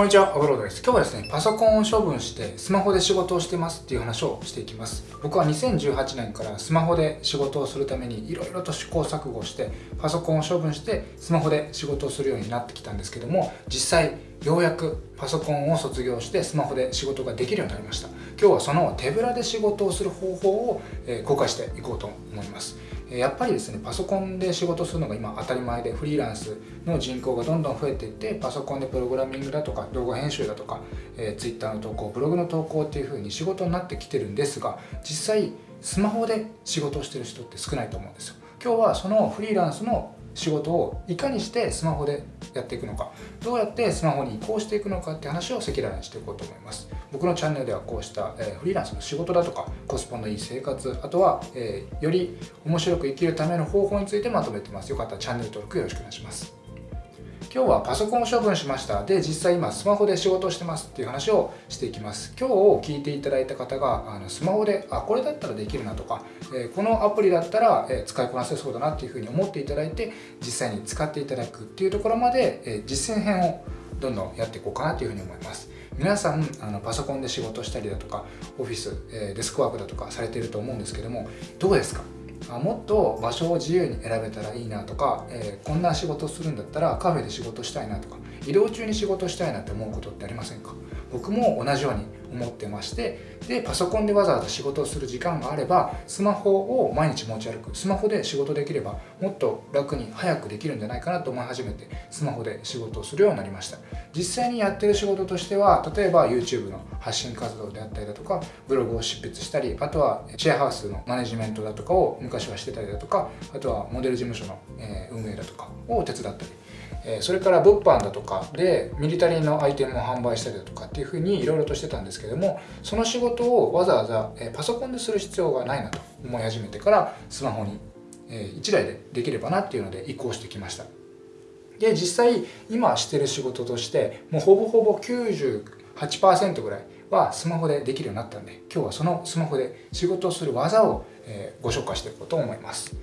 こんにちは、アブロードです。今日はですね、パソコンを処分してスマホで仕事をしてますっていう話をしていきます。僕は2018年からスマホで仕事をするためにいろいろと試行錯誤して、パソコンを処分してスマホで仕事をするようになってきたんですけども、実際ようやくパソコンを卒業してスマホで仕事ができるようになりました。今日はその手ぶらで仕事をする方法を公開していこうと思います。やっぱりですねパソコンで仕事するのが今当たり前でフリーランスの人口がどんどん増えていってパソコンでプログラミングだとか動画編集だとか、え、Twitter の投稿ブログの投稿っていう風に仕事になってきてるんですが実際スマホで仕事をしてる人って少ないと思うんですよ今日はそのフリーランスの仕事をいかにしてスマホでやっていくのか。どうやってスマホに移行していくのかって話を赤裸々にしていこうと思います。僕のチャンネルではこうした、えフリーランスの仕事だとかコスパのいい生活あとは、えより面白く生きるための方法についてまとめてます。よかったらチャンネル登録よろしくお願いします。今日はパソコンを処分しました。で実際今スマホで仕事してますっていう話をしていきます。今日を聞いていただいた方があのスマホであこれだったらできるなとか、えこのアプリだったら、え使いこなせそうだなっていうふうに思っていただいて実際に使っていただくっていうところまで、え実践編をどんどんやっていこうかなというふうに思います。皆さんあのパソコンで仕事したりだとかオフィス、えデスクワークだとかされていると思うんですけどもどうですか？もっと場所を自由に選べたらいいなとか、えー、こんな仕事するんだったらカフェで仕事したいなとか移動中に仕事したいなって思うことってありませんか？僕も同じように思ってましてでパソコンでわざわざ仕事をする時間があればスマホを毎日持ち歩く。スマホで仕事できればもっと楽に早くできるんじゃないかなと思い始めてスマホで仕事をするようになりました。実際にやってる仕事としては例えば YouTube の発信活動であったりだとかブログを執筆したりあとはシェアハウスのマネジメントだとかを昔はしてたりだとかあとはモデル事務所の運営だとかを手伝ったりえそれから物販だとかでミリタリーのアイテムを販売したりだとかっていうふうにいろいろとしてたんですけどもその仕事をわざわざ、えパソコンでする必要がないなと思い始めてからスマホに、え1台でできればなっていうので移行してきました。で実際今してる仕事としてもうほぼほぼ98%ぐらいはスマホでできるようになったんで今日はそのスマホで仕事をする技を、えご紹介していこうと思います。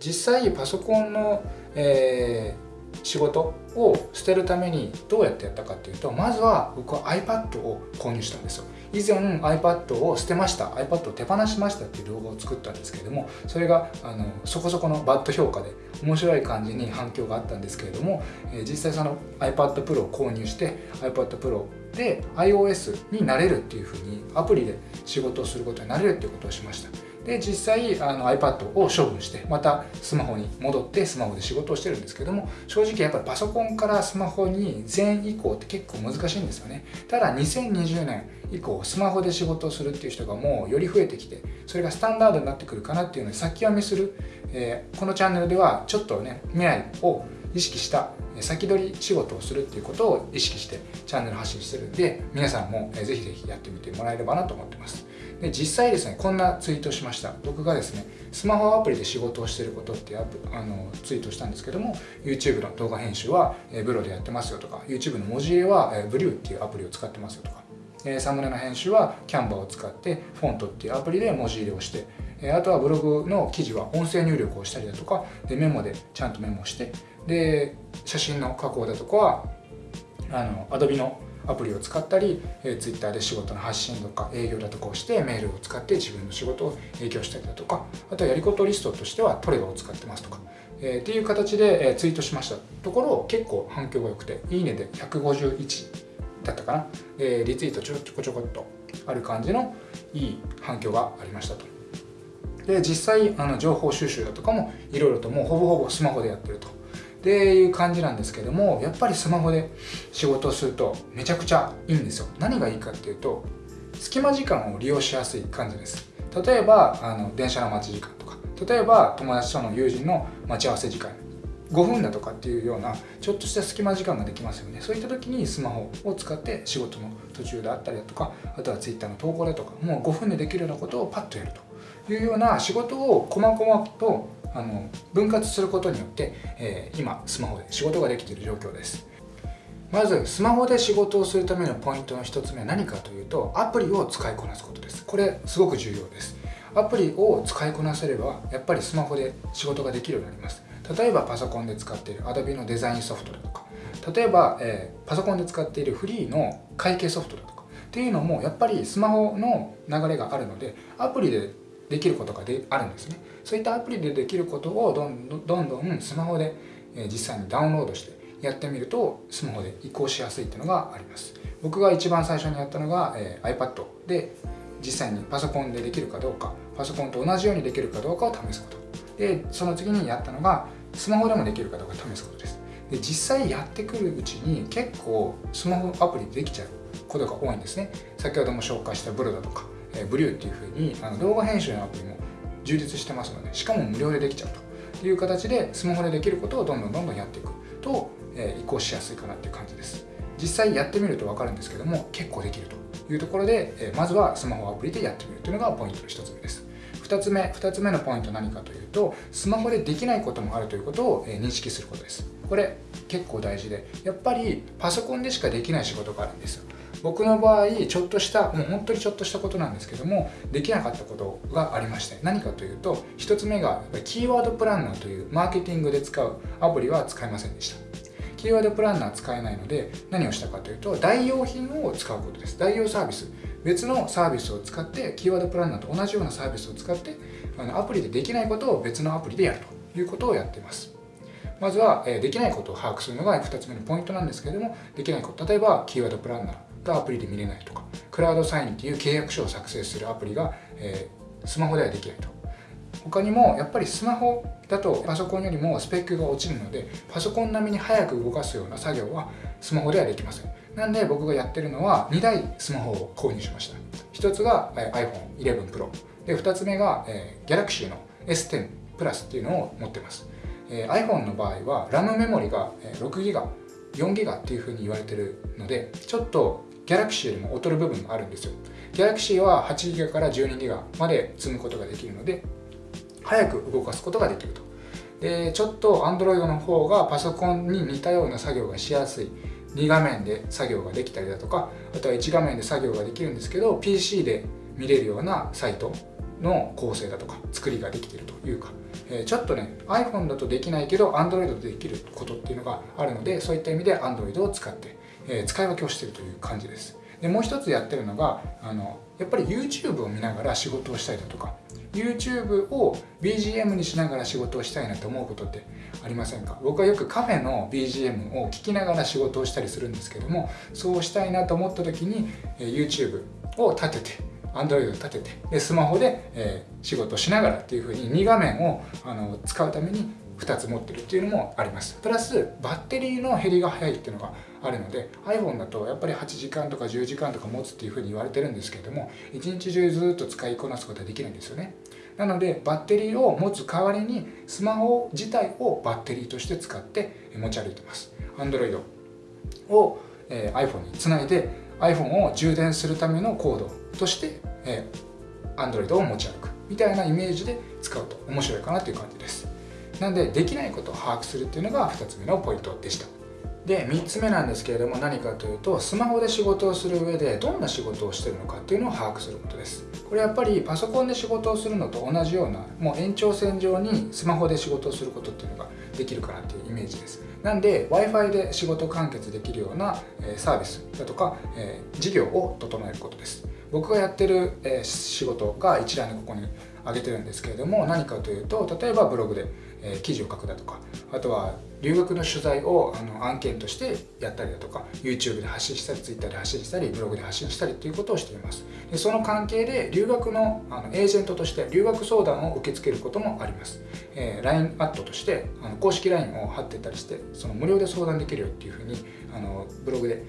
実際パソコンの、えー仕事を捨てるためにどうやってやったかっていうとまずは僕は iPad を購入したんですよ。以前 iPad を捨てました。iPad を手放しましたっていう動画を作ったんですけれどもそれがあのそこそこのバッド評価で面白い感じに反響があったんですけれども、えー、実際その iPad Pro を購入して iPad Pro で iOS になれるっていうふうにアプリで仕事をすることになれるっていうことをしました。で実際あの iPad を処分してまたスマホに戻ってスマホで仕事をしてるんですけども正直やっぱりパソコンからスマホに全移行って結構難しいんですよね。ただ2020年以降スマホで仕事をするっていう人がもうより増えてきてそれがスタンダードになってくるかなっていうのに先読みする、えー、このチャンネルではちょっとね未来を意識した先取り仕事をするっていうことを意識してチャンネル発信してるんで皆さんもぜひぜひやってみてもらえればなと思ってます。で実際ですねこんなツイートしました。僕がですねスマホアプリで仕事をしてることってあのツイートしたんですけども YouTube の動画編集は、えブロでやってますよとか YouTube の文字入れは、えブリューっていうアプリを使ってますよとか、えサムネの編集はキャンバーを使ってフォントっていうアプリで文字入れをしてあとはブログの記事は音声入力をしたりだとかでメモでちゃんとメモしてで写真の加工だとかはあの Adobe のアプリを使ったり、えー、Twitter で仕事の発信とか営業だとかをしてメールを使って自分の仕事を営業したりだとかあとはやりことリストとしてはトレガを使ってますとか、えー、っていう形で、えー、ツイートしましたところ結構反響が良くていいねで151だったかな、えー、リツイートちょこちょこっとある感じのいい反響がありましたと。で実際あの情報収集だとかもいろいろともうほぼほぼスマホでやってると。っていう感じなんですけどもやっぱりスマホで仕事をするとめちゃくちゃいいんですよ。何がいいかっていうと隙間時間を利用しやすい感じです。例えばあの電車の待ち時間とか。例えば友達との友人の待ち合わせ時間。5分だとかっていうようなちょっとした隙間時間ができますよね。そういった時にスマホを使って仕事の途中であったりだとかあとは Twitter の投稿だとかもう5分でできるようなことをパッとやると。いうような仕事を細々とあの分割することによって、えー、今スマホで仕事ができている状況です。まずスマホで仕事をするためのポイントの1つ目は何かというとアプリを使いこなすことです。これすごく重要です。アプリを使いこなせればやっぱりスマホで仕事ができるようになります。例えばパソコンで使っている Adobe のデザインソフトだとか。例えば、えー、パソコンで使っているフリーの会計ソフトだとか。っていうのもやっぱりスマホの流れがあるのでアプリでできることがであるんですね。そういったアプリでできることをどんどんどんどんスマホで、実際にダウンロードしてやってみるとスマホで移行しやすいっていうのがあります。僕が一番最初にやったのが、えー、iPad で実際にパソコンでできるかどうかパソコンと同じようにできるかどうかを試すこと。でその次にやったのがスマホでもできるかどうか試すことです。で実際やってくるうちに結構スマホアプリでできちゃうことが多いんですね。先ほども紹介したブルだとか、えー、ブリューっていうふうにあの動画編集のアプリも充実してますのでしかも無料でできちゃうという形でスマホでできることをどんどんどんどんやっていくと、えー、移行しやすいかなっていう感じです。実際やってみると分かるんですけども結構できるというところで、えー、まずはスマホアプリでやってみるというのがポイントの1つ目です。2つ目2つ目のポイント何かというとスマホでできないこともあるということを、えー、認識することです。これ結構大事でやっぱりパソコンでしかできない仕事があるんですよ僕の場合ちょっとしたもう本当にちょっとしたことなんですけどもできなかったことがありまして何かというと1つ目がキーワードプランナーというマーケティングで使うアプリは使いませんでした。キーワードプランナー使えないので何をしたかというと代用品を使うことです。代用サービス。別のサービスを使ってキーワードプランナーと同じようなサービスを使ってあのアプリでできないことを別のアプリでやると。いうことをやっています。まずは、できないことを把握するのが2つ目のポイントなんですけれどもできないこと例えばキーワードプランナー。がアプリで見れないとかクラウドサインっていう契約書を作成するアプリが、えー、スマホではできないと。他にもやっぱりスマホだとパソコンよりもスペックが落ちるのでパソコン並みに早く動かすような作業はスマホではできません。なんで僕がやってるのは2台スマホを購入しました。1つが iPhone11 Pro で2つ目が、えー、Galaxy の S10 Plus っていうのを持ってます、えー、iPhone の場合は RAM メモリが 6GB 4GB っていうふうに言われてるのでちょっとギャラクシーよりも劣る部分があるんですよ。ギャラクシーは 8GB から 12GB まで積むことができるので早く動かすことができると。でちょっと Android の方がパソコンに似たような作業がしやすい。2画面で作業ができたりだとかあとは1画面で作業ができるんですけど PC で見れるようなサイトの構成だとか作りができているというか、えー、ちょっとね iPhone だとできないけど Android でできることっていうのがあるのでそういった意味で Android を使ってえ使い分けをしているという感じです。でもう一つやってるのがあのやっぱり YouTube を見ながら仕事をしたりだとか YouTube を BGM にしながら仕事をしたいなと思うことってありませんか？僕はよくカフェの BGM を聞きながら仕事をしたりするんですけどもそうしたいなと思った時にえ YouTube を立てて Android を立ててでスマホで、えー、仕事をしながらっていうふうに2画面をあの使うために2つ持ってるっていうのもあります。プラスバッテリーの減りが早いっていうのがあるので iPhone だとやっぱり8時間とか10時間とか持つっていうふうに言われてるんですけれども一日中ずっと使いこなすことはできないんですよね。なのでバッテリーを持つ代わりにスマホ自体をバッテリーとして使って持ち歩いてます。Android を、え、iPhone につないで iPhone を充電するためのコードとして、えー、Android を持ち歩くみたいなイメージで使うと面白いかなという感じです。なんでできないことを把握するっていうのが2つ目のポイントでした。で3つ目なんですけれども何かというとスマホで仕事をする上でどんな仕事をしてるのかっていうのを把握することです。これやっぱりパソコンで仕事をするのと同じようなもう延長線上にスマホで仕事をすることっていうのができるかなっていうイメージです。なんで Wi-Fi で仕事完結できるようなサービスだとか事業を整えることです。僕がやってる仕事が一覧でここに挙げてるんですけれども何かというと例えばブログでえ記事を書くだとかあとは留学の取材をあの案件としてやったりだとか YouTube で発信したり Twitter で発信したりブログで発信したりということをしています。でその関係で留学のあのエージェントとして留学相談を受け付けることもあります、えー、LINE アットとしてあの公式 LINE を貼ってたりしてその無料で相談できるよっていうふうにあのブログで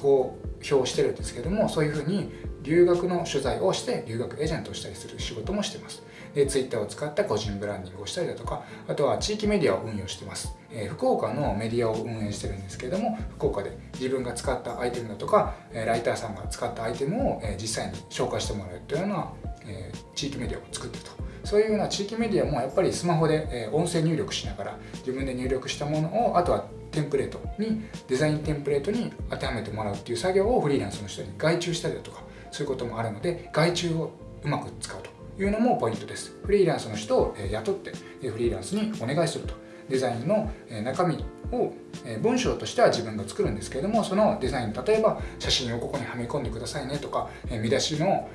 公表してるんですけどもそういうふうに留学の取材をして留学エージェントをしたりする仕事もしてます。で Twitter を使った個人ブランディングをしたりだとかあとは地域メディアを運用してます、え、福岡のメディアを運営してるんですけれども福岡で自分が使ったアイテムだとかライターさんが使ったアイテムを実際に紹介してもらうというような、え、地域メディアを作ってると。そういうような地域メディアもやっぱりスマホで音声入力しながら自分で入力したものをあとはテンプレートにデザインテンプレートに当てはめてもらうっていう作業をフリーランスの人に外注したりだとかそういうこともあるので外注をうまく使うと。いうのもポイントです。フリーランスの人を雇ってフリーランスにお願いすると。デザインの中身を文章としては自分が作るんですけれどもそのデザイン例えば写真をここにはめ込んでくださいねとか見出しの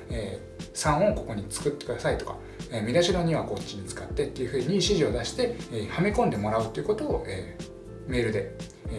3をここに作ってくださいとか見出しの2はこっちに使ってっていうふうに指示を出してはめ込んでもらうっていうことをメールで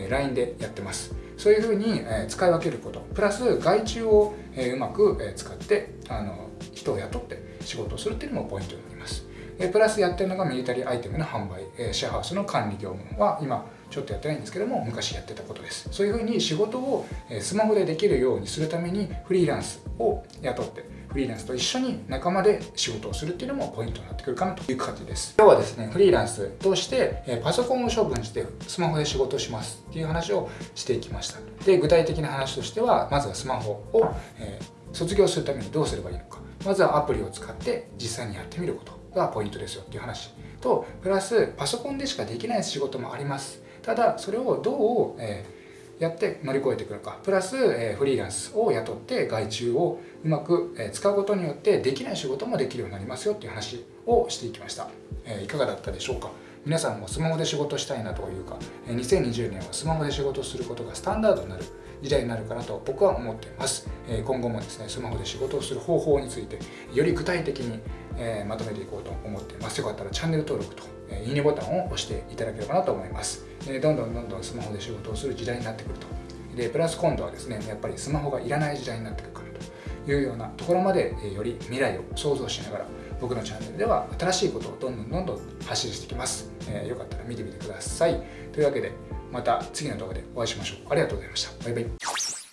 LINE でやってます。そういうふうに使い分けること。プラス害虫をうまく使ってあの人を雇って仕事をするっていうのもポイントになります。プラスやってるのがミリタリーアイテムの販売。シェアハウスの管理業務は今ちょっとやってないんですけども昔やってたことです。そういうふうに仕事をスマホでできるようにするためにフリーランスを雇ってフリーランスと一緒に仲間で仕事をするっていうのもポイントになってくるかなという感じです。今日はですねフリーランスとしてパソコンを処分してスマホで仕事しますっていう話をしていきました。で具体的な話としてはまずはスマホを、え、卒業するためにどうすればいいのか。まずはアプリを使って実際にやってみることがポイントですよっていう話。とプラスパソコンでしかできない仕事もあります。ただそれをどう、えー、やって乗り越えていくのか。プラス、え、フリーランスを雇って外注をうまく、え、使うことによってできない仕事もできるようになりますよっていう話をしていきました、えいかがだったでしょうか？皆さんもスマホで仕事したいなというか2020年はスマホで仕事をすることがスタンダードになる時代になるかなと僕は思っています。今後もですねスマホで仕事をする方法についてより具体的にまとめていこうと思っています。よかったらチャンネル登録といいねボタンを押していただければなと思います。どんどんどんどんスマホで仕事をする時代になってくると。でプラス今度はですねやっぱりスマホがいらない時代になってくるかというようなところまでより未来を想像しながら僕のチャンネルでは新しいことをどんどんどんどん発信していきます、えー、よかったら見てみてください。というわけでまた次の動画でお会いしましょう。ありがとうございました。バイバイ。